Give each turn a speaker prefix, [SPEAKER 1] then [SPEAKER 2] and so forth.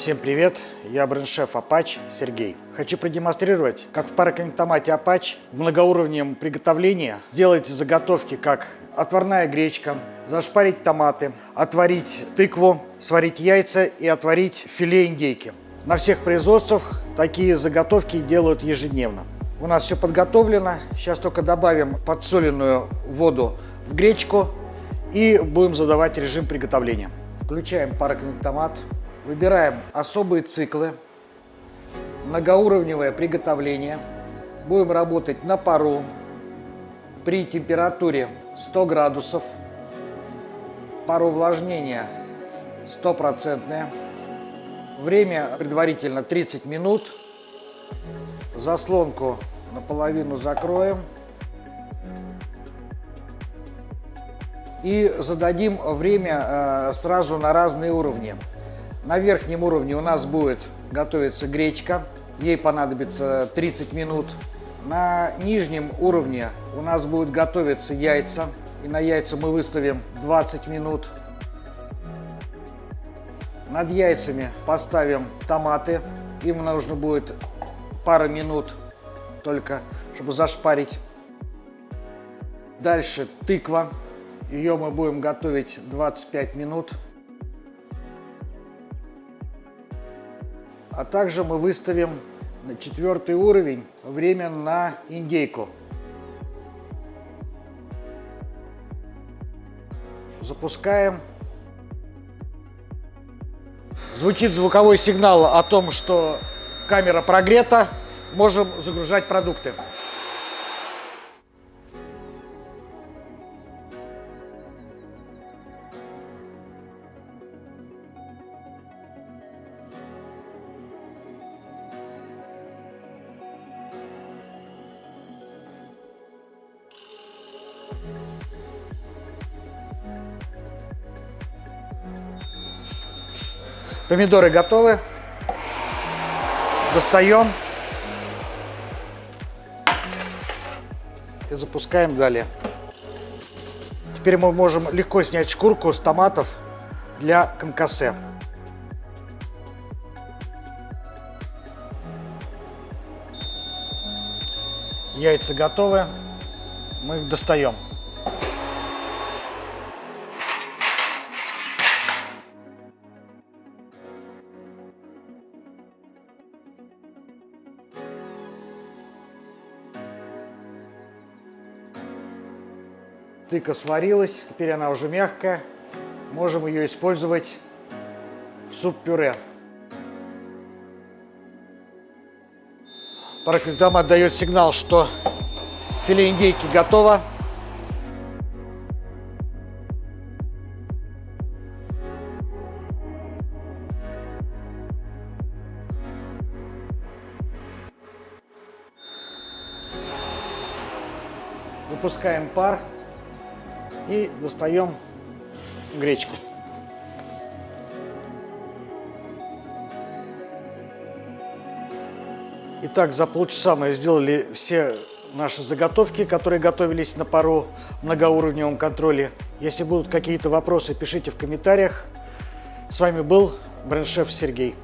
[SPEAKER 1] Всем привет, я бренд-шеф Apache Сергей. Хочу продемонстрировать, как в пароконнектомате Apache в многоуровневом приготовлении сделать заготовки, как отварная гречка, зашпарить томаты, отварить тыкву, сварить яйца и отварить филе индейки. На всех производствах такие заготовки делают ежедневно. У нас все подготовлено, сейчас только добавим подсоленную воду в гречку и будем задавать режим приготовления. Включаем пароконнектомат. Выбираем особые циклы, многоуровневое приготовление. Будем работать на пару при температуре 100 градусов. Пароувлажнение стопроцентное. Время предварительно 30 минут. Заслонку наполовину закроем. И зададим время э, сразу на разные уровни. На верхнем уровне у нас будет готовиться гречка. Ей понадобится 30 минут. На нижнем уровне у нас будут готовиться яйца. И на яйца мы выставим 20 минут. Над яйцами поставим томаты. Им нужно будет пара минут только, чтобы зашпарить. Дальше тыква. Ее мы будем готовить 25 минут. А также мы выставим на четвертый уровень время на индейку. Запускаем. Звучит звуковой сигнал о том, что камера прогрета. Можем загружать продукты. Помидоры готовы. Достаем. И запускаем далее. Теперь мы можем легко снять шкурку с томатов для конкассе. Яйца готовы. Мы их достаем. Тыка сварилась, теперь она уже мягкая. Можем ее использовать в суп-пюре. Параквитомат дает сигнал, что филе индейки готово. Выпускаем пар. И достаем гречку. Итак, за полчаса мы сделали все наши заготовки, которые готовились на пару многоуровневом контроле. Если будут какие-то вопросы, пишите в комментариях. С вами был бренд-шеф Сергей.